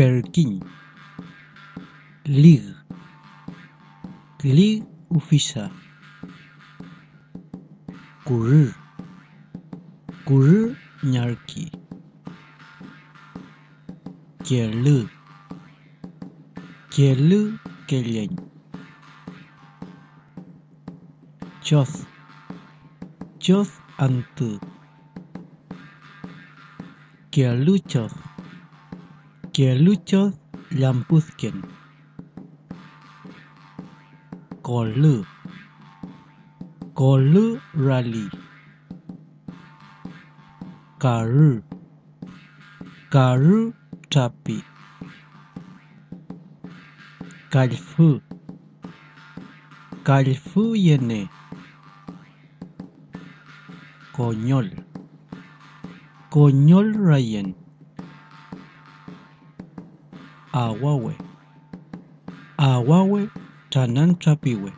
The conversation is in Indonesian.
perkin lig lig ufisa kurir kurir nyarki kelu kelu keleng choth choth antu keluchoth keluchoth lampusken kolu kolu rally. Karu. Karu capi kalfu. Kalfu yene. Konyol. Konyol rayen awawe awawe tananchapiwe